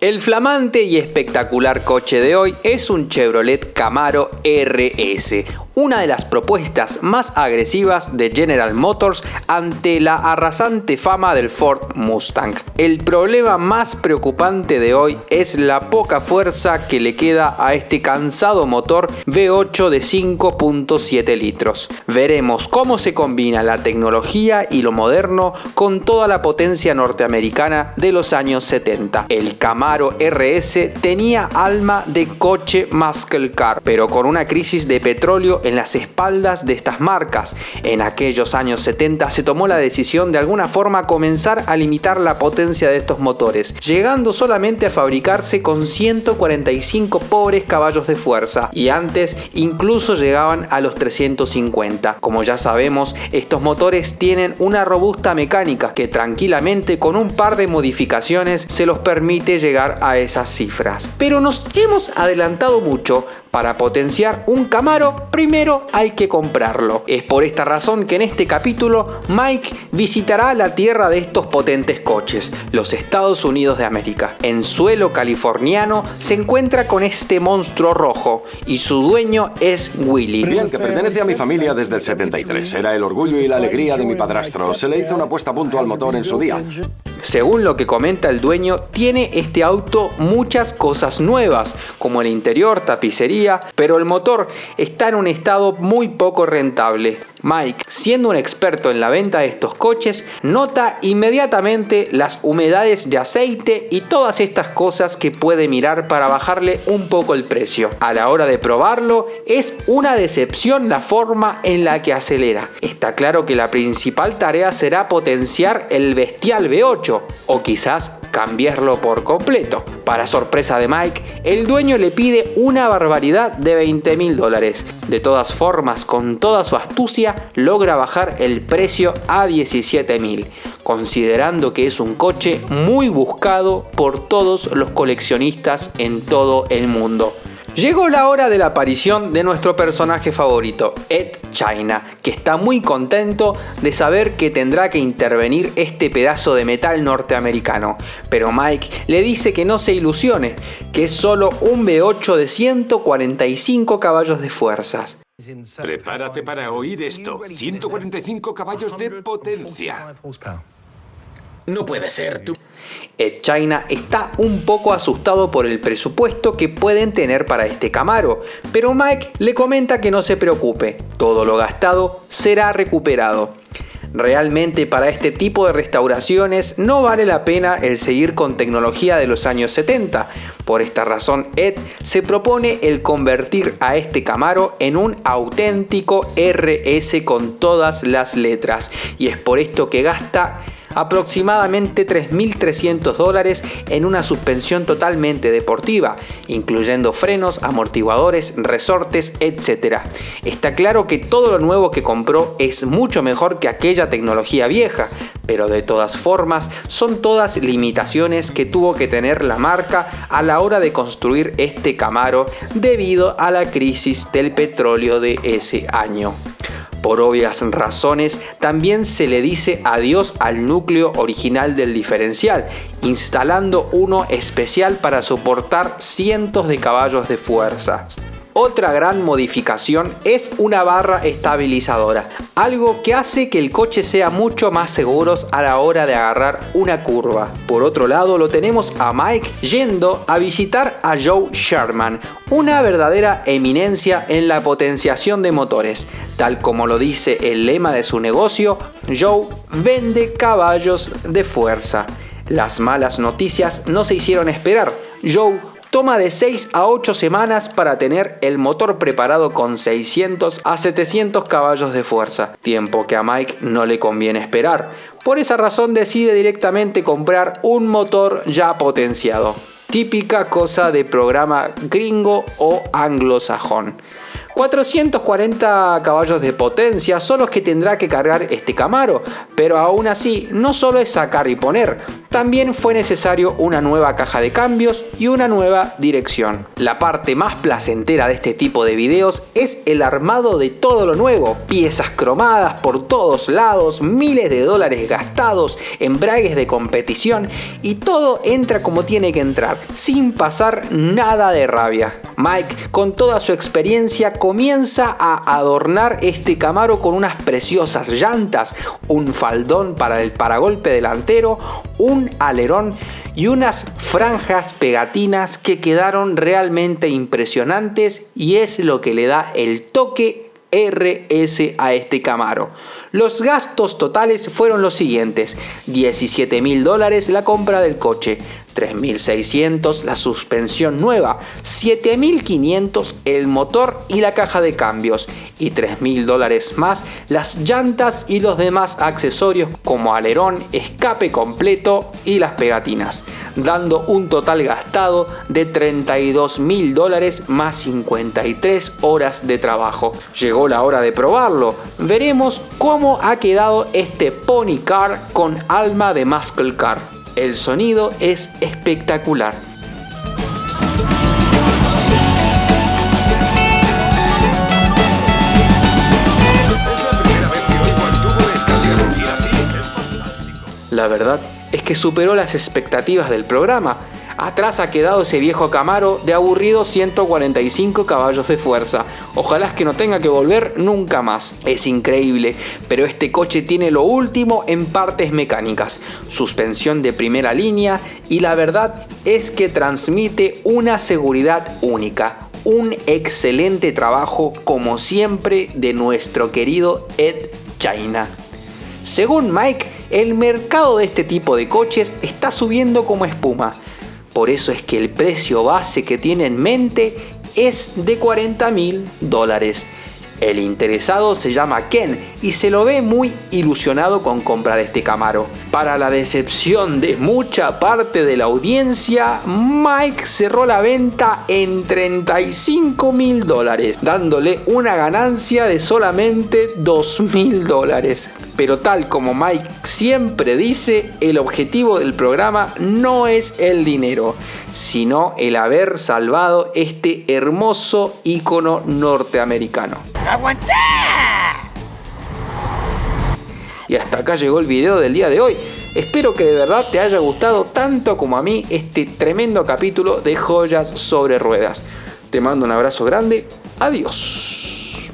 El flamante y espectacular coche de hoy es un Chevrolet Camaro RS, una de las propuestas más agresivas de General Motors ante la arrasante fama del Ford Mustang. El problema más preocupante de hoy es la poca fuerza que le queda a este cansado motor V8 de 5.7 litros. Veremos cómo se combina la tecnología y lo moderno con toda la potencia norteamericana de los años 70. El Camaro RS tenía alma de coche muscle car, pero con una crisis de petróleo en las espaldas de estas marcas. En aquellos años 70 se tomó la decisión de alguna forma comenzar a limitar la potencia de estos motores, llegando solamente a fabricarse con 145 pobres caballos de fuerza y antes incluso llegaban a los 350. Como ya sabemos, estos motores tienen una robusta mecánica que tranquilamente con un par de modificaciones se los permite llegar a esas cifras. Pero nos hemos adelantado mucho para potenciar un Camaro, primero hay que comprarlo. Es por esta razón que en este capítulo Mike visitará la tierra de estos potentes coches, los Estados Unidos de América. En suelo californiano se encuentra con este monstruo rojo y su dueño es Willy. Bien, que pertenece a mi familia desde el 73. Era el orgullo y la alegría de mi padrastro. Se le hizo una puesta a punto al motor en su día. Según lo que comenta el dueño, tiene este auto muchas cosas nuevas, como el interior, tapicería, pero el motor está en un estado muy poco rentable. Mike, siendo un experto en la venta de estos coches, nota inmediatamente las humedades de aceite y todas estas cosas que puede mirar para bajarle un poco el precio. A la hora de probarlo, es una decepción la forma en la que acelera. Está claro que la principal tarea será potenciar el bestial V8 o quizás cambiarlo por completo. Para sorpresa de Mike, el dueño le pide una barbaridad de 20 mil dólares. De todas formas, con toda su astucia, logra bajar el precio a 17 mil, considerando que es un coche muy buscado por todos los coleccionistas en todo el mundo. Llegó la hora de la aparición de nuestro personaje favorito, Ed China, que está muy contento de saber que tendrá que intervenir este pedazo de metal norteamericano. Pero Mike le dice que no se ilusione, que es solo un V8 de 145 caballos de fuerzas. Prepárate para oír esto. 145 caballos de potencia. No puede ser, tú... Ed China está un poco asustado por el presupuesto que pueden tener para este Camaro, pero Mike le comenta que no se preocupe, todo lo gastado será recuperado. Realmente para este tipo de restauraciones no vale la pena el seguir con tecnología de los años 70. Por esta razón Ed se propone el convertir a este Camaro en un auténtico RS con todas las letras. Y es por esto que gasta aproximadamente 3.300 dólares en una suspensión totalmente deportiva, incluyendo frenos, amortiguadores, resortes, etc. Está claro que todo lo nuevo que compró es mucho mejor que aquella tecnología vieja, pero de todas formas son todas limitaciones que tuvo que tener la marca a la hora de construir este Camaro debido a la crisis del petróleo de ese año. Por obvias razones, también se le dice adiós al núcleo original del diferencial, instalando uno especial para soportar cientos de caballos de fuerza. Otra gran modificación es una barra estabilizadora, algo que hace que el coche sea mucho más seguro a la hora de agarrar una curva. Por otro lado lo tenemos a Mike yendo a visitar a Joe Sherman, una verdadera eminencia en la potenciación de motores. Tal como lo dice el lema de su negocio, Joe vende caballos de fuerza. Las malas noticias no se hicieron esperar. Joe toma de 6 a 8 semanas para tener el motor preparado con 600 a 700 caballos de fuerza, tiempo que a Mike no le conviene esperar. Por esa razón decide directamente comprar un motor ya potenciado. Típica cosa de programa gringo o anglosajón. 440 caballos de potencia son los que tendrá que cargar este Camaro, pero aún así no solo es sacar y poner, También fue necesario una nueva caja de cambios y una nueva dirección. La parte más placentera de este tipo de videos es el armado de todo lo nuevo, piezas cromadas por todos lados, miles de dólares gastados, embragues de competición y todo entra como tiene que entrar, sin pasar nada de rabia. Mike, con toda su experiencia, comienza a adornar este Camaro con unas preciosas llantas, un faldón para el paragolpe delantero, un alerón y unas franjas pegatinas que quedaron realmente impresionantes y es lo que le da el toque RS a este Camaro. Los gastos totales fueron los siguientes, 17 mil dólares la compra del coche, 3.600 la suspensión nueva, 7.500 el motor y la caja de cambios y 3.000 dólares más las llantas y los demás accesorios como alerón, escape completo y las pegatinas, dando un total gastado de 32.000 dólares más 53 horas de trabajo. Llegó la hora de probarlo, veremos cómo ha quedado este Pony Car con alma de Muscle Car. El sonido es espectacular. La verdad es que superó las expectativas del programa Atrás ha quedado ese viejo Camaro de aburrido 145 caballos de fuerza. Ojalá que no tenga que volver nunca más. Es increíble, pero este coche tiene lo último en partes mecánicas. Suspensión de primera línea y la verdad es que transmite una seguridad única. Un excelente trabajo como siempre de nuestro querido Ed China. Según Mike, el mercado de este tipo de coches está subiendo como espuma por eso es que el precio base que tiene en mente es de 40 mil dólares. El interesado se llama Ken y se lo ve muy ilusionado con comprar este Camaro. Para la decepción de mucha parte de la audiencia, Mike cerró la venta en 35 mil dólares, dándole una ganancia de solamente 2 mil dólares. Pero tal como Mike siempre dice, el objetivo del programa no es el dinero, sino el haber salvado este hermoso icono norteamericano. Y hasta acá llegó el video del día de hoy. Espero que de verdad te haya gustado tanto como a mí este tremendo capítulo de joyas sobre ruedas. Te mando un abrazo grande. Adiós.